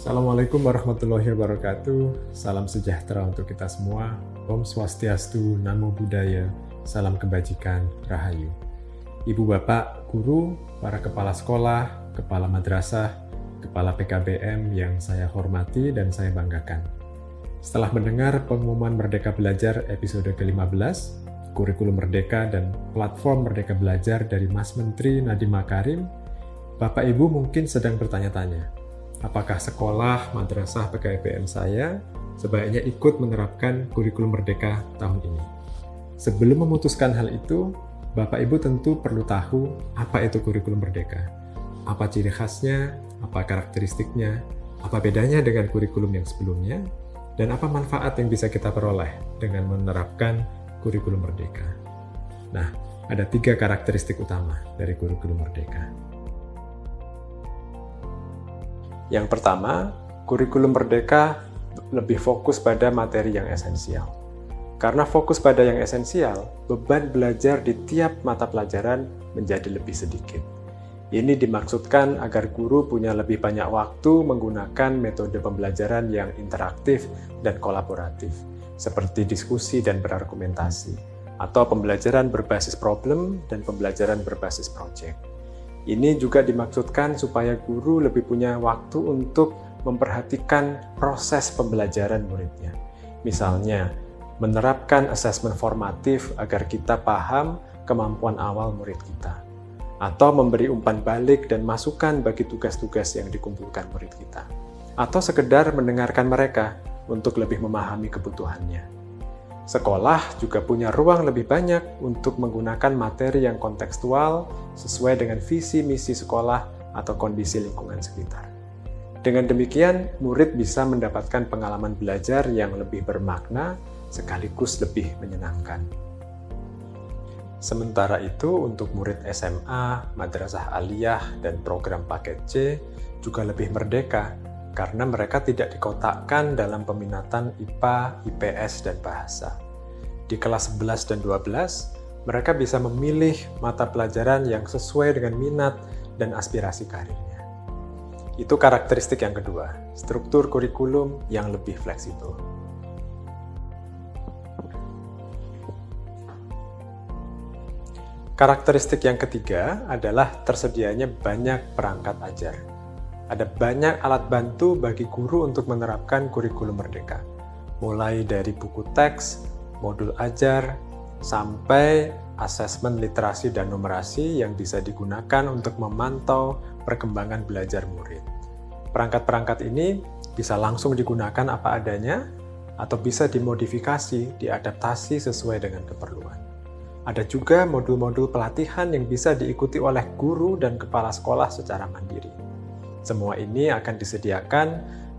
Assalamualaikum warahmatullahi wabarakatuh. Salam sejahtera untuk kita semua. Om Swastiastu, Namo Buddhaya, Salam Kebajikan, Rahayu. Ibu Bapak, Guru, para kepala sekolah, kepala madrasah, kepala PKBM yang saya hormati dan saya banggakan. Setelah mendengar pengumuman Merdeka Belajar episode ke-15, kurikulum Merdeka dan platform Merdeka Belajar dari Mas Menteri Nadiem Makarim, Bapak Ibu mungkin sedang bertanya-tanya, apakah sekolah, madrasah, PKBM saya sebaiknya ikut menerapkan kurikulum merdeka tahun ini. Sebelum memutuskan hal itu, Bapak Ibu tentu perlu tahu apa itu kurikulum merdeka, apa ciri khasnya, apa karakteristiknya, apa bedanya dengan kurikulum yang sebelumnya, dan apa manfaat yang bisa kita peroleh dengan menerapkan kurikulum merdeka. Nah, ada tiga karakteristik utama dari kurikulum merdeka. Yang pertama, kurikulum merdeka lebih fokus pada materi yang esensial. Karena fokus pada yang esensial, beban belajar di tiap mata pelajaran menjadi lebih sedikit. Ini dimaksudkan agar guru punya lebih banyak waktu menggunakan metode pembelajaran yang interaktif dan kolaboratif, seperti diskusi dan berargumentasi, atau pembelajaran berbasis problem dan pembelajaran berbasis project. Ini juga dimaksudkan supaya guru lebih punya waktu untuk memperhatikan proses pembelajaran muridnya. Misalnya, menerapkan asesmen formatif agar kita paham kemampuan awal murid kita. Atau memberi umpan balik dan masukan bagi tugas-tugas yang dikumpulkan murid kita. Atau sekedar mendengarkan mereka untuk lebih memahami kebutuhannya. Sekolah juga punya ruang lebih banyak untuk menggunakan materi yang kontekstual sesuai dengan visi misi sekolah atau kondisi lingkungan sekitar. Dengan demikian, murid bisa mendapatkan pengalaman belajar yang lebih bermakna sekaligus lebih menyenangkan. Sementara itu, untuk murid SMA, madrasah aliyah, dan program paket C juga lebih merdeka karena mereka tidak dikotakkan dalam peminatan IPA, IPS, dan bahasa. Di kelas 11 dan 12, mereka bisa memilih mata pelajaran yang sesuai dengan minat dan aspirasi karirnya. Itu karakteristik yang kedua, struktur kurikulum yang lebih fleksibel. Karakteristik yang ketiga adalah tersedianya banyak perangkat ajar ada banyak alat bantu bagi guru untuk menerapkan kurikulum merdeka. Mulai dari buku teks, modul ajar, sampai asesmen literasi dan numerasi yang bisa digunakan untuk memantau perkembangan belajar murid. Perangkat-perangkat ini bisa langsung digunakan apa adanya, atau bisa dimodifikasi, diadaptasi sesuai dengan keperluan. Ada juga modul-modul pelatihan yang bisa diikuti oleh guru dan kepala sekolah secara mandiri. Semua ini akan disediakan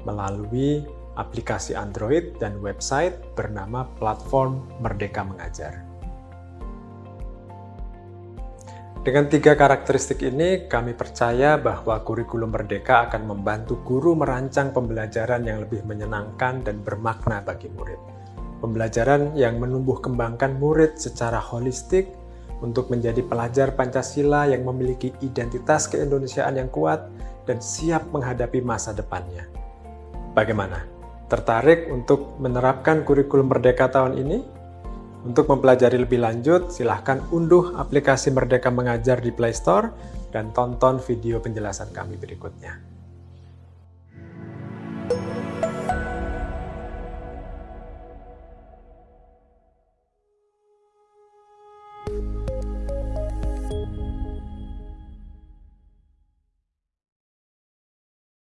melalui aplikasi Android dan website bernama Platform Merdeka Mengajar. Dengan tiga karakteristik ini, kami percaya bahwa kurikulum Merdeka akan membantu guru merancang pembelajaran yang lebih menyenangkan dan bermakna bagi murid. Pembelajaran yang menumbuh kembangkan murid secara holistik untuk menjadi pelajar Pancasila yang memiliki identitas keindonesiaan yang kuat dan siap menghadapi masa depannya. Bagaimana? Tertarik untuk menerapkan kurikulum Merdeka tahun ini? Untuk mempelajari lebih lanjut, silahkan unduh aplikasi Merdeka Mengajar di Play Store dan tonton video penjelasan kami berikutnya.